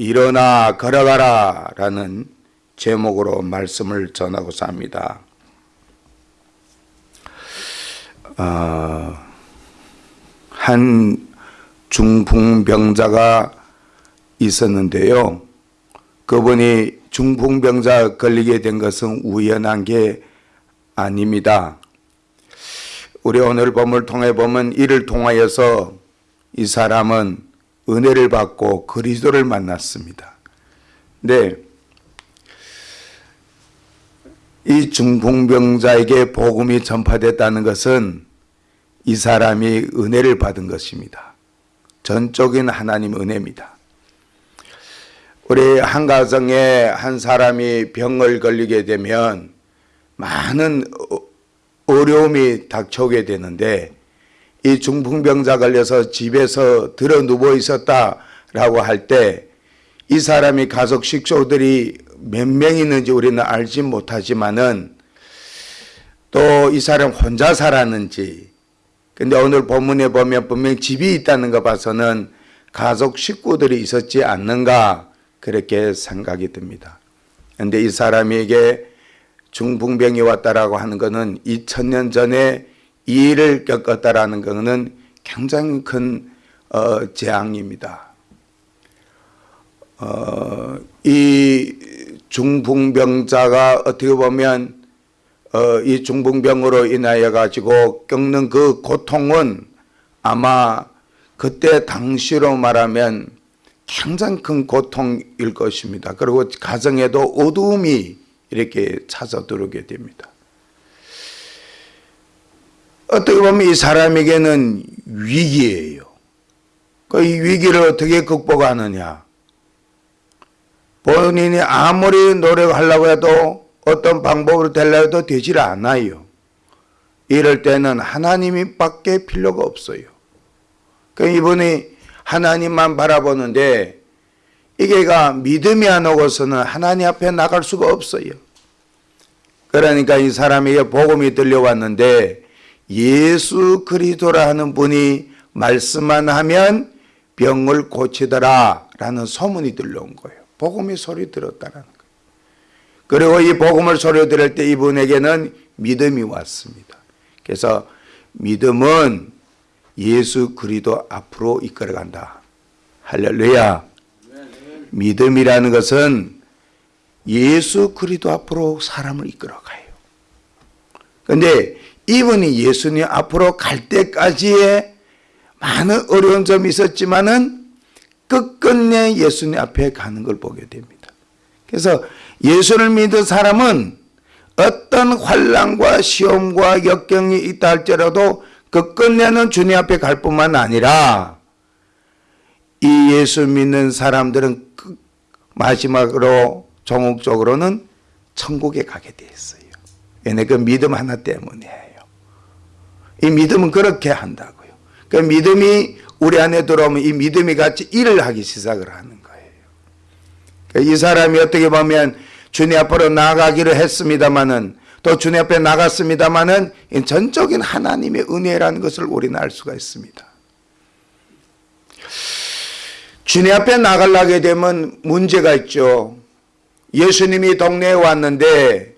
일어나 걸어가라 라는 제목으로 말씀을 전하고자 합니다. 어, 한 중풍병자가 있었는데요. 그분이 중풍병자 걸리게 된 것은 우연한 게 아닙니다. 우리 오늘 본문을 통해 보면 이를 통하여서 이 사람은 은혜를 받고 그리스도를 만났습니다. 네. 이 중풍병자에게 복음이 전파됐다는 것은 이 사람이 은혜를 받은 것입니다. 전적인 하나님 은혜입니다. 우리 한 가정에 한 사람이 병을 걸리게 되면 많은 어려움이 닥쳐오게 되는데 이 중풍병자 걸려서 집에서 들어 누워 있었다라고 할 때 이 사람이 가족 식구들이 몇 명 있는지 우리는 알지 못하지만은 또 이 사람 혼자 살았는지 근데 오늘 본문에 보면 분명 집이 있다는 거 봐서는 가족 식구들이 있었지 않는가 그렇게 생각이 듭니다. 그런데 이 사람에게 중풍병이 왔다라고 하는 것은 2000년 전에 이 일을 겪었다라는 것은 굉장히 큰 어, 재앙입니다. 어, 이 중풍병자가 어떻게 보면 어, 이 중풍병으로 인하여 가지고 겪는 그 고통은 아마 그때 당시로 말하면 굉장히 큰 고통일 것입니다. 그리고 가정에도 어두움이 이렇게 찾아 들어오게 됩니다. 어떻게 보면 이 사람에게는 위기예요. 그 이 위기를 어떻게 극복하느냐. 본인이 아무리 노력하려고 해도 어떤 방법으로 되려고 해도 되질 않아요. 이럴 때는 하나님이 밖에 필요가 없어요. 그 이분이 하나님만 바라보는데 이게가 믿음이 안 오고서는 하나님 앞에 나갈 수가 없어요. 그러니까 이 사람에게 복음이 들려왔는데 예수 그리스도라 하는 분이 말씀만 하면 병을 고치더라 라는 소문이 들려온 거예요. 복음이 소리 들었다는 거예요. 그리고 이 복음을 소리 들을 때 이분에게는 믿음이 왔습니다. 그래서 믿음은 예수 그리스도 앞으로 이끌어간다. 할렐루야. 믿음이라는 것은 예수 그리스도 앞으로 사람을 이끌어가요. 그런데 이분이 예수님 앞으로 갈 때까지의 많은 어려운 점이 있었지만은 끝끝내 예수님 앞에 가는 걸 보게 됩니다. 그래서 예수를 믿은 사람은 어떤 환란과 시험과 역경이 있다 할지라도 끝끝내는 주님 앞에 갈 뿐만 아니라 이 예수 믿는 사람들은 마지막으로 종국적으로는 천국에 가게 되어 있어요. 왜냐 그 믿음 하나 때문이에요. 이 믿음은 그렇게 한다고요. 그 믿음이 우리 안에 들어오면 이 믿음이 같이 일을 하기 시작을 하는 거예요. 그러니까 이 사람이 어떻게 보면 주님 앞으로 나가기를 했습니다마는 또 주님 앞에 나갔습니다마는 전적인 하나님의 은혜라는 것을 우리는 알 수가 있습니다. 주님 앞에 나가려게 되면 문제가 있죠. 예수님이 동네에 왔는데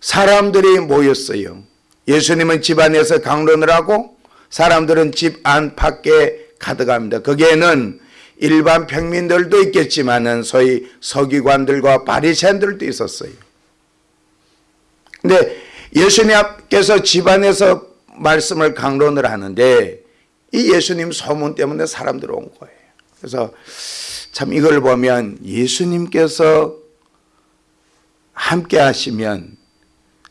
사람들이 모였어요. 예수님은 집 안에서 강론을 하고 사람들은 집 안팎에 가득합니다. 거기에는 일반 평민들도 있겠지만은 소위 서기관들과 바리새인들도 있었어요. 근데 예수님께서 집 안에서 말씀을 강론을 하는데 이 예수님 소문 때문에 사람들 온 거예요. 그래서 참 이걸 보면 예수님께서 함께 하시면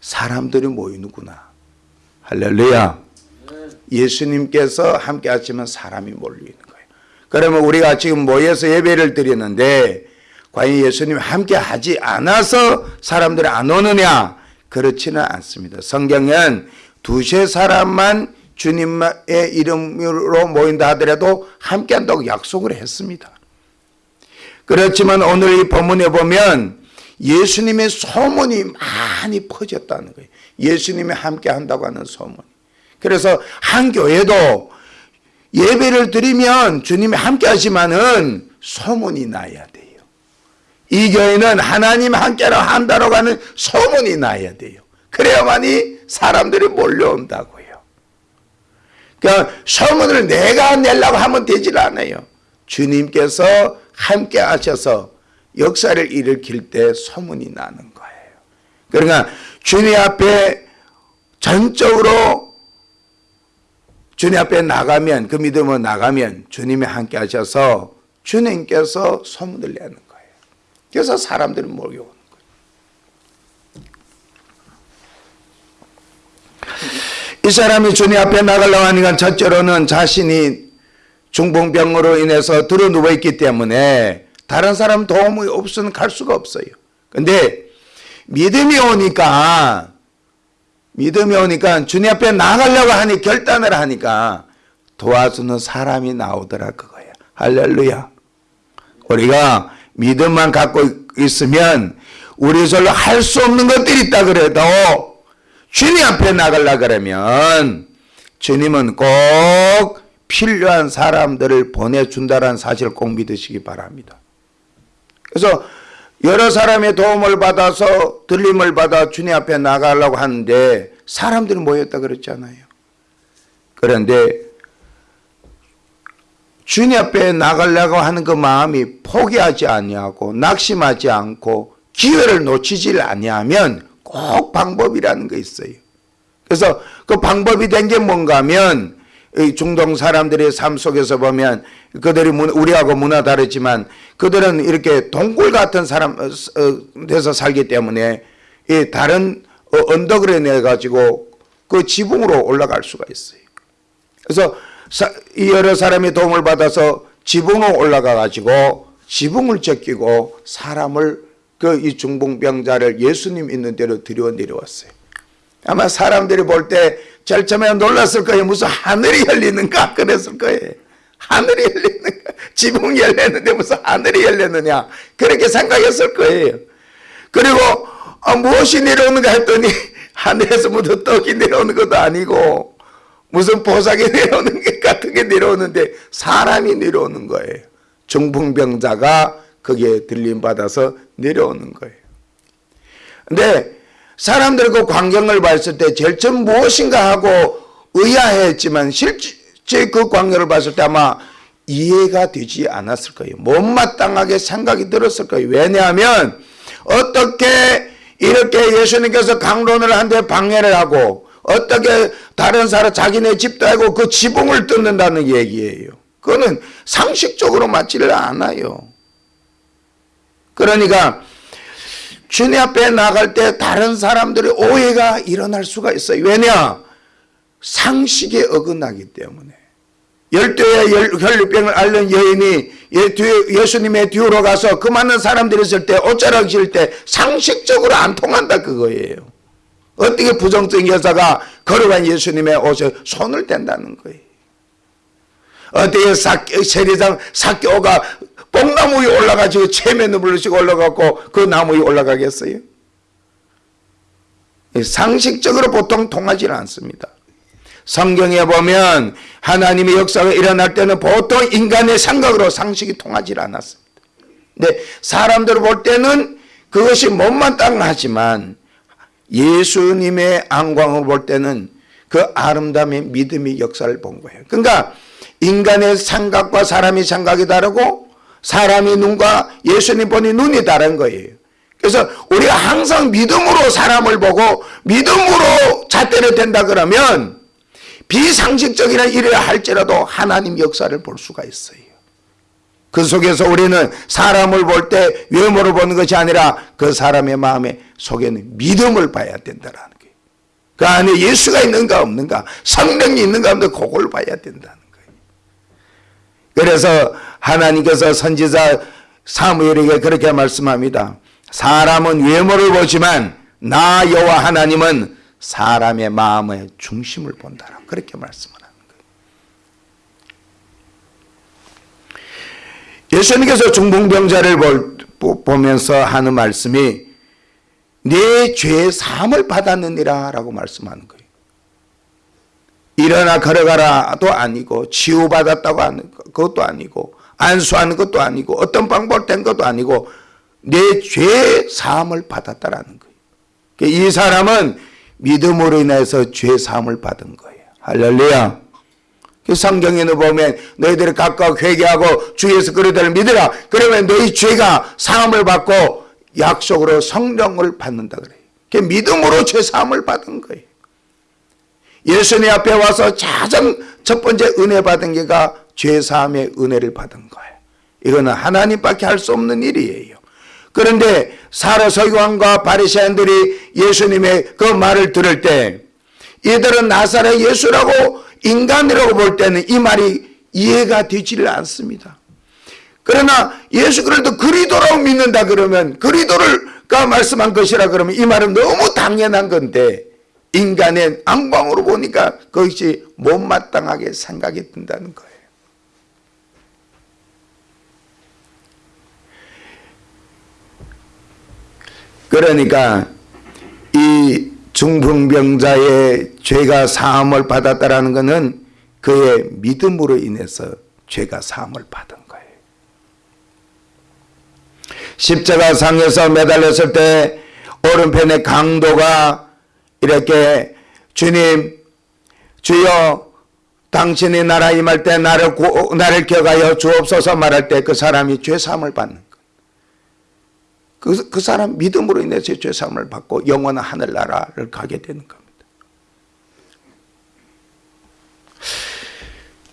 사람들이 모이는구나. 할렐루야. 예수님께서 함께 하시면 사람이 몰리는 거예요. 그러면 우리가 지금 모여서 예배를 드리는데 과연 예수님 함께 하지 않아서 사람들이 안 오느냐? 그렇지는 않습니다. 성경은 두세 사람만 주님의 이름으로 모인다 하더라도 함께 한다고 약속을 했습니다. 그렇지만 오늘 이 본문에 보면 예수님의 소문이 많이 퍼졌다는 거예요. 예수님이 함께 한다고 하는 소문. 그래서 한 교회도 예배를 드리면 주님이 함께 하지만은 소문이 나야 돼요. 이 교회는 하나님 함께로 한다고 하는 소문이 나야 돼요. 그래야만이 사람들이 몰려온다고요. 그러니까 소문을 내가 내려고 하면 되질 않아요. 주님께서 함께 하셔서 역사를 일으킬 때 소문이 나는 거예요. 그러니까 주님 앞에 전적으로 주님 앞에 나가면 그 믿음으로 나가면 주님이 함께 하셔서 주님께서 소문을 내는 거예요. 그래서 사람들이 몰려오는 거예요. 이 사람이 주님 앞에 나가려고 하니까 첫째로는 자신이 중풍병으로 인해서 들어 누워 있기 때문에 다른 사람 도움이 없으면 갈 수가 없어요. 근데 믿음이 오니까 믿음이 오니까 주님 앞에 나가려고 하니 결단을 하니까 도와주는 사람이 나오더라 그거야. 할렐루야. 우리가 믿음만 갖고 있으면 우리 절로 할 수 없는 것들이 있다 그래도 주님 앞에 나가려 그러면 주님은 꼭 필요한 사람들을 보내준다는 사실을 꼭 믿으시기 바랍니다. 그래서 여러 사람의 도움을 받아서 들림을 받아 주님 앞에 나가려고 하는데 사람들이 모였다 그랬잖아요. 그런데 주님 앞에 나가려고 하는 그 마음이 포기하지 아니하고 낙심하지 않고 기회를 놓치질 아니하면 꼭 방법이라는 게 있어요. 그래서 그 방법이 된 게 뭔가 하면 중동 사람들의 삶 속에서 보면 그들이 우리하고 문화 다르지만 그들은 이렇게 동굴 같은 사람 돼서 살기 때문에 다른 어, 언덕을 내 가지고 그 지붕으로 올라갈 수가 있어요. 그래서 여러 사람이 도움을 받아서 지붕으로 올라가 가지고 지붕을 제끼고 사람을 그 이 중풍병자를 예수님 있는 데로 들여 내려왔어요. 아마 사람들이 볼때 처음에 놀랐을 거예요. 무슨 하늘이 열리는가 그랬을 거예요. 하늘이 열리는가 지붕이 열렸는데 무슨 하늘이 열렸느냐 그렇게 생각했을 거예요. 그리고 아, 무엇이 내려오는가 했더니 하늘에서 무슨 떡이 내려오는 것도 아니고 무슨 보석이 내려오는 것 같은 게 내려오는데 사람이 내려오는 거예요. 중풍병자가 거기에 들림받아서 내려오는 거예요. 근데 사람들 그 광경을 봤을 때 제일 무엇인가 하고 의아했지만 실제 그 광경을 봤을 때 아마 이해가 되지 않았을 거예요. 못마땅하게 생각이 들었을 거예요. 왜냐하면 어떻게 이렇게 예수님께서 강론을 한데 방해를 하고 어떻게 다른 사람 자기네 집도 하고 그 지붕을 뜯는다는 얘기예요. 그거는 상식적으로 맞지를 않아요. 그러니까 주님 앞에 나갈 때 다른 사람들의 오해가 일어날 수가 있어요. 왜냐? 상식에 어긋나기 때문에. 열두의 혈류병을 앓는 여인이 예, 예수님의 뒤로 가서 그 많은 사람들이 있을 때 옷자락 지때 상식적으로 안 통한다 그거예요. 어떻게 부정적인 여자가 걸어간 예수님의 옷에 손을 댄다는 거예요. 어떻게 세리장 사교가 뽕나무 위에 올라가지고 체면을 불르시고 올라가고 그 나무 위에 올라가겠어요? 상식적으로 보통 통하지 않습니다. 성경에 보면 하나님의 역사가 일어날 때는 보통 인간의 생각으로 상식이 통하지 않았습니다. 근데 사람들 볼 때는 그것이 못마땅하지만 예수님의 안광을 볼 때는 그 아름다움의 믿음의 역사를 본 거예요. 그러니까 인간의 생각과 사람의 생각이 다르고 사람의 눈과 예수님 보니 눈이 다른 거예요. 그래서 우리가 항상 믿음으로 사람을 보고 믿음으로 잣대를 된다 그러면 비상식적이나 일을 할지라도 하나님 역사를 볼 수가 있어요. 그 속에서 우리는 사람을 볼 때 외모를 보는 것이 아니라 그 사람의 마음에 속에는 믿음을 봐야 된다는 거예요. 그 안에 예수가 있는가 없는가 성령이 있는가 없는가 그걸 봐야 된다는 거예요. 그래서 하나님께서 선지자 사무엘에게 그렇게 말씀합니다. 사람은 외모를 보지만 나 여호와 하나님은 사람의 마음의 중심을 본다라 그렇게 말씀을 하는 거예요. 예수님께서 중풍병자를 보면서 하는 말씀이 내 죄의 사함을 받았느니라 라고 말씀하는 거예요. 일어나 걸어가라도 아니고 치유받았다고 하는 그것도 아니고 안수하는 것도 아니고 어떤 방법을 된 것도 아니고 내 죄 사함을 받았다라는 거예요. 그러니까 이 사람은 믿음으로 인해서 죄 사함을 받은 거예요. 할렐루야. 그 성경에는 보면 너희들이 각각 회개하고 주에서 그리들을 믿으라. 그러면 너희 죄가 사함을 받고 약속으로 성령을 받는다 그래요. 그 믿음으로 죄 사함을 받은 거예요. 예수님 앞에 와서 가장 첫 번째 은혜 받은 게가 죄 사함의 은혜를 받은 거예요. 이거는 하나님밖에 할 수 없는 일이에요. 그런데 사라 서기관과 바리새인들이 예수님의 그 말을 들을 때 이들은 나사렛 예수라고 인간이라고 볼 때는 이 말이 이해가 되지를 않습니다. 그러나 예수 그리스도 그리도라고 믿는다 그러면 그리도를가 말씀한 것이라 그러면 이 말은 너무 당연한 건데 인간의 안광으로 보니까 그것이 못마땅하게 생각이 든다는 거예요. 그러니까 이 중풍병자의 죄가 사함을 받았다라는 것은 그의 믿음으로 인해서 죄가 사함을 받은 거예요. 십자가 상에서 매달렸을 때 오른편의 강도가 이렇게 주님 주여 당신이 나라 임할 때 나를 구, 나를 기억하여 주옵소서 말할 때 그 사람이 죄 사함을 받는 그, 그 사람 믿음으로 인해서 죄사함을 받고 영원한 하늘나라를 가게 되는 겁니다.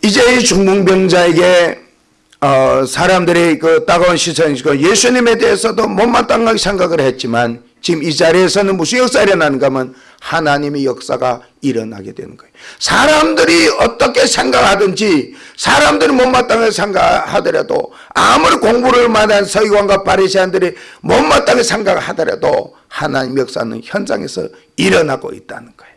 이제 이 중풍병자에게 어, 사람들이 그 따가운 시선이고 예수님에 대해서도 못마땅하게 생각을 했지만 지금 이 자리에서는 무슨 역사가 일어나는가 하면 하나님의 역사가 일어나게 되는 거예요. 사람들이 어떻게 생각하든지 사람들이 못마땅하게 생각하더라도 아무리 공부를 많은 서기관과 바리새인들이 못마땅하게 생각하더라도 하나님 역사는 현장에서 일어나고 있다는 거예요.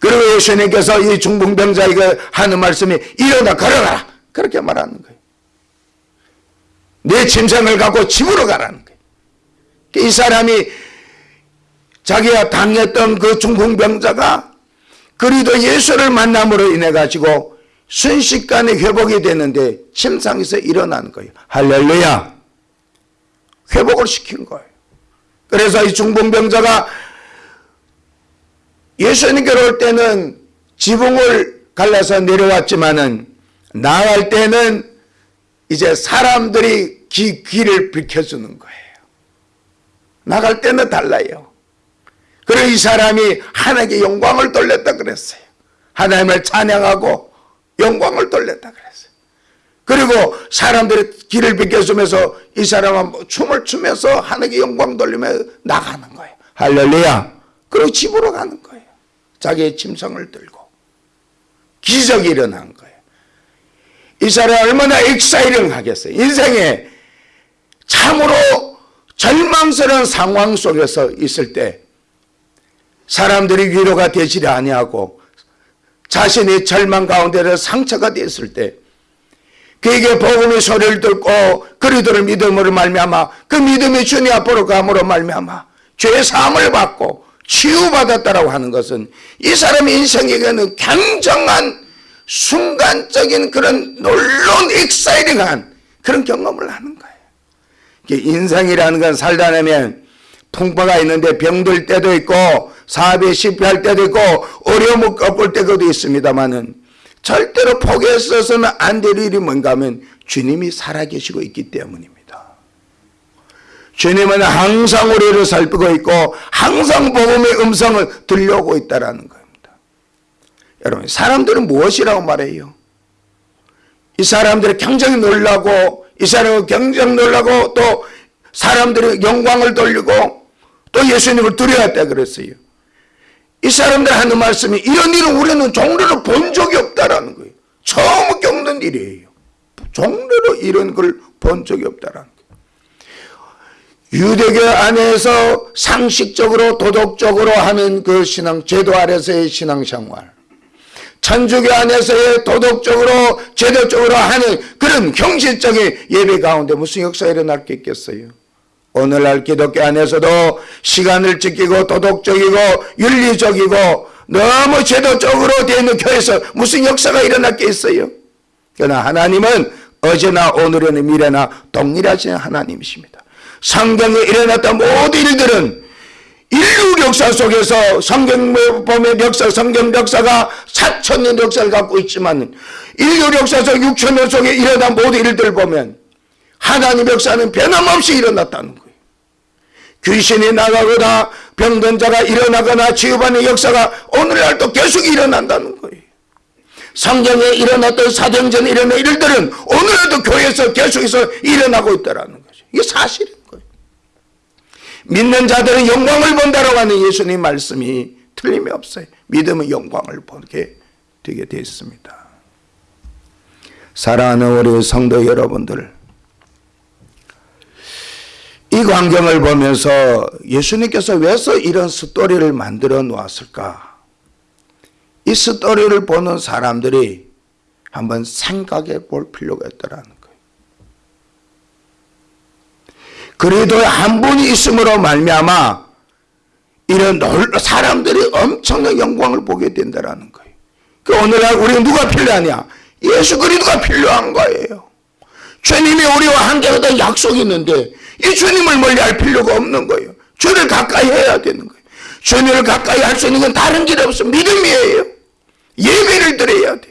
그리고 예수님께서 이 중풍병자에게 하는 말씀이 일어나 걸어가라 그렇게 말하는 거예요. 내 짐승을 갖고 집으로 가라는 거예요. 이 사람이 자기가 당했던 그 중풍병자가 그리도 예수를 만남으로 인해 가지고 순식간에 회복이 되는데 침상에서 일어나는 거예요. 할렐루야. 회복을 시킨 거예요. 그래서 이 중풍병자가 예수님께로 올 때는 지붕을 갈라서 내려왔지만은 나갈 때는 이제 사람들이 기, 길을 비켜주는 거예요. 나갈 때는 달라요. 그리고 이 사람이 하나님께 영광을 돌렸다 그랬어요. 하나님을 찬양하고 영광을 돌렸다 그랬어요. 그리고 사람들이 길을 비켜주면서 이 사람은 뭐 춤을 추면서 하나님께 영광 돌리며 나가는 거예요. 할렐루야. 그리고 집으로 가는 거예요. 자기의 짐승을 들고. 기적이 일어난 거예요. 이 사람이 얼마나 exciting 하겠어요. 인생에 참으로 절망스러운 상황 속에서 있을 때 사람들이 위로가 되지 아니하고 자신이 절망 가운데 상처가 되었을 때 그에게 복음의 소리를 듣고 그리스도를 믿음으로 말미암아 그 믿음이 주님 앞으로 감으로 말미암아 죄 사함을 받고 치유받았다라고 하는 것은 이 사람의 인생에게는 굉장한 순간적인 그런 놀라운 익사이링한 그런 경험을 하는 거예요. 인생이라는 건 살다 보면 풍파가 있는데 병들 때도 있고 사업에 실패할 때도 있고 어려움을 겪을 때도 있습니다만은 절대로 포기했어서는 안 될 일이 뭔가 하면 주님이 살아계시고 있기 때문입니다. 주님은 항상 우리를 살피고 있고 항상 복음의 음성을 들려오고 있다는 겁니다. 여러분 사람들은 무엇이라고 말해요? 이 사람들이 굉장히 놀라고 이 사람은 굉장히 놀라고 또 사람들이 영광을 돌리고 또 예수님을 두려웠다 그랬어요. 이 사람들 하는 말씀이 이런 일은 우리는 종로로 본 적이 없다라는 거예요. 처음 겪는 일이에요. 종로로 이런 걸 본 적이 없다라는 거예요. 유대교 안에서 상식적으로 도덕적으로 하는 그 신앙 제도 아래서의 신앙생활 천주교 안에서의 도덕적으로 제도적으로 하는 그런 형식적인 예배 가운데 무슨 역사가 일어날 게 있겠어요? 오늘날 기독교 안에서도 시간을 지키고 도덕적이고 윤리적이고 너무 제도적으로 되어 있는 교회에서 무슨 역사가 일어날 게 있어요? 그러나 하나님은 어제나 오늘이나 미래나 동일하신 하나님이십니다. 성경에 일어났던 모든 일들은 인류 역사 속에서 성경 보면 역사, 성경 역사가 4천년 역사를 갖고 있지만 인류 역사 속 6천년 속에 일어난 모든 일들을 보면 하나님 역사는 변함없이 일어났다는 거예요. 귀신이 나가거나 병든 자가 일어나거나 치유받는 역사가 오늘날도 계속 일어난다는 거예요. 성경에 일어났던 사정전에 일어난 일들은 오늘날도 교회에서 계속해서 일어나고 있다는 거죠. 이게 거예요. 믿는 자들은 영광을 본다라고 하는 예수님 말씀이 틀림이 없어요. 믿음은 영광을 보게 되게 되어 있습니다. 사랑하는 우리 성도 여러분들, 이 광경을 보면서 예수님께서 왜서 이런 스토리를 만들어 놓았을까? 이 스토리를 보는 사람들이 한번 생각해 볼 필요가 있다는 거예요. 그래도 한 분이 있음으로 말미암아 이런 놀 사람들이 엄청난 영광을 보게 된다는 거예요. 그 오늘날 우리가 누가 필요하냐? 예수 그리스도가 필요한 거예요. 주님이 우리와 함께 하던 약속이 있는데 이 주님을 멀리할 필요가 없는 거예요. 주를 가까이 해야 되는 거예요. 주님을 가까이 할 수 있는 건 다른 길이 없어 믿음이에요. 예배를 드려야 돼.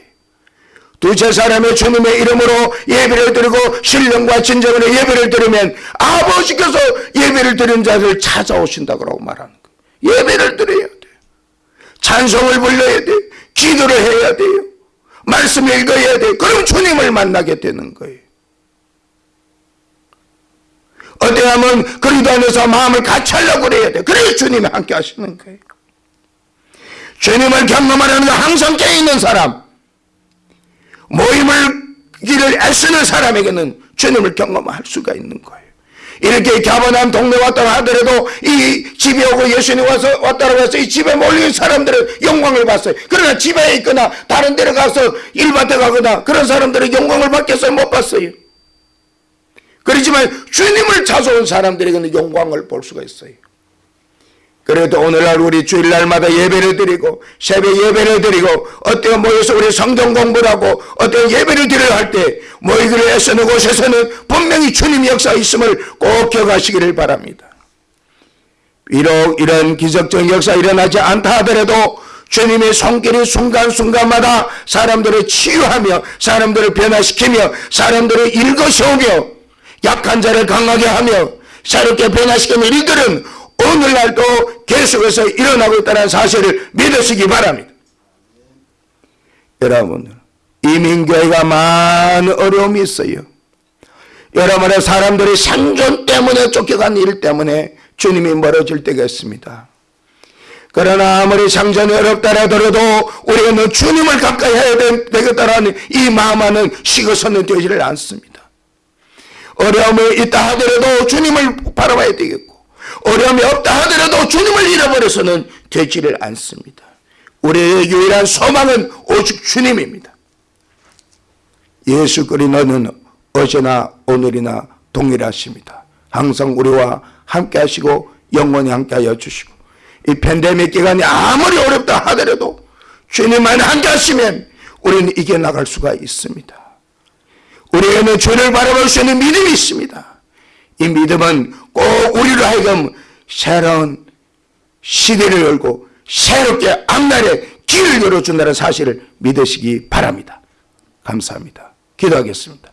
두세 사람의 주님의 이름으로 예배를 드리고 신령과 진정으로 예배를 드리면 아버지께서 예배를 드린 자를 찾아오신다고 말하는 거예요. 예배를 드려야 돼. 찬송을 불러야 돼. 기도를 해야 돼요. 말씀을 읽어야 돼. 그럼 주님을 만나게 되는 거예요. 어때하면 그리도 안에서 마음을 같이 하려고 그래야 돼. 그래야 주님이 함께 하시는 거예요. 주님을 경험하려는 건 항상 깨있는 사람, 모임을 길을 애쓰는 사람에게는 주님을 경험할 수가 있는 거예요. 이렇게 가버나움 동네 왔다 하더라도 이 집에 오고 예수님 와서 왔다고 해서 이 집에 몰린 사람들은 영광을 봤어요. 그러나 집에 있거나 다른 데로 가서 일밭에 가거나 그런 사람들은 영광을 받겠어요? 못 봤어요. 그렇지만 주님을 찾아온 사람들에게는 영광을 볼 수가 있어요. 그래도 오늘날 우리 주일날마다 예배를 드리고 새벽 예배를 드리고 어때가 모여서 우리 성경 공부를 하고 어때가 예배를 드려야 할 때 모이기를 애쓰는 곳에서는 분명히 주님 역사 있음을 꼭 기억하시기를 바랍니다. 비록 이런 기적적 역사 일어나지 않다 하더라도 주님의 손길이 순간순간마다 사람들을 치유하며 사람들을 변화시키며 사람들을 일거세우며 약한 자를 강하게 하며 새롭게 변화시키는 일들은 오늘날도 계속해서 일어나고 있다는 사실을 믿으시기 바랍니다. 여러분, 이민교회가 많은 어려움이 있어요. 여러분의 사람들이 생존 때문에 쫓겨간 일 때문에 주님이 멀어질 때가 있습니다. 그러나 아무리 상전이 어렵다 하더라도 우리는 주님을 가까이 해야 되겠다라는 이 마음만은 식어서는 되지를 않습니다. 어려움이 있다 하더라도 주님을 바라봐야 되겠고 어려움이 없다 하더라도 주님을 잃어버려서는 되지를 않습니다. 우리의 유일한 소망은 오직 주님입니다. 예수 그리스도는 어제나 오늘이나 동일하십니다. 항상 우리와 함께 하시고 영원히 함께 하여 주시고 이 팬데믹 기간이 아무리 어렵다 하더라도 주님만 함께 하시면 우리는 이겨나갈 수가 있습니다. 우리에게는 주를 바라볼 수 있는 믿음이 있습니다. 이 믿음은 꼭 우리로 하여금 새로운 시대를 열고 새롭게 앞날에 길을 열어준다는 사실을 믿으시기 바랍니다. 감사합니다. 기도하겠습니다.